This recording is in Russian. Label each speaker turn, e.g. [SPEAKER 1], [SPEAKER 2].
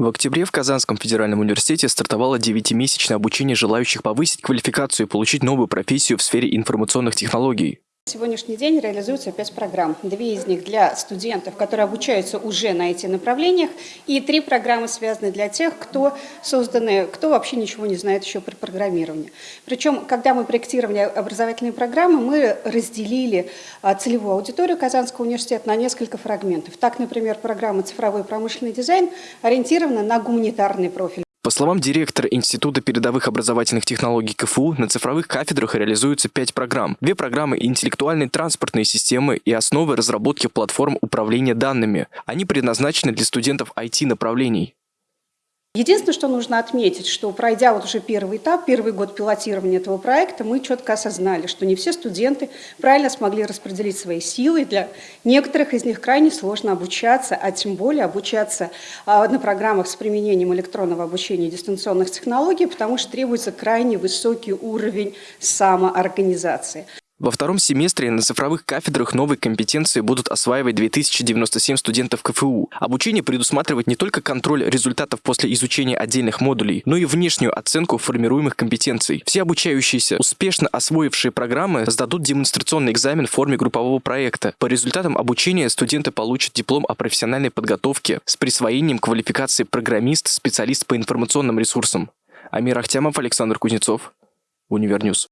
[SPEAKER 1] В октябре в Казанском федеральном университете стартовало 9-месячное обучение желающих повысить квалификацию и получить новую профессию в сфере информационных технологий.
[SPEAKER 2] Сегодняшний день реализуется пять программ. Две из них для студентов, которые обучаются уже на этих направлениях, и три программы связаны для тех, кто созданы, кто вообще ничего не знает еще про программирование. Причем, когда мы проектировали образовательные программы, мы разделили а, целевую аудиторию Казанского университета на несколько фрагментов. Так, например, программа «Цифровой промышленный дизайн» ориентирована на гуманитарный профиль.
[SPEAKER 1] По словам директора Института передовых образовательных технологий КФУ, на цифровых кафедрах реализуются пять программ. Две программы интеллектуальной транспортной системы и основы разработки платформ управления данными. Они предназначены для студентов IT-направлений.
[SPEAKER 2] Единственное, что нужно отметить, что пройдя вот уже первый этап, первый год пилотирования этого проекта, мы четко осознали, что не все студенты правильно смогли распределить свои силы. Для некоторых из них крайне сложно обучаться, а тем более обучаться а, на программах с применением электронного обучения и дистанционных технологий, потому что требуется крайне высокий уровень самоорганизации.
[SPEAKER 1] Во втором семестре на цифровых кафедрах новые компетенции будут осваивать 2097 студентов КФУ. Обучение предусматривает не только контроль результатов после изучения отдельных модулей, но и внешнюю оценку формируемых компетенций. Все обучающиеся, успешно освоившие программы, сдадут демонстрационный экзамен в форме группового проекта. По результатам обучения студенты получат диплом о профессиональной подготовке с присвоением квалификации программист, специалист по информационным ресурсам. Амир Ахтямов, Александр Кузнецов, Универньюз.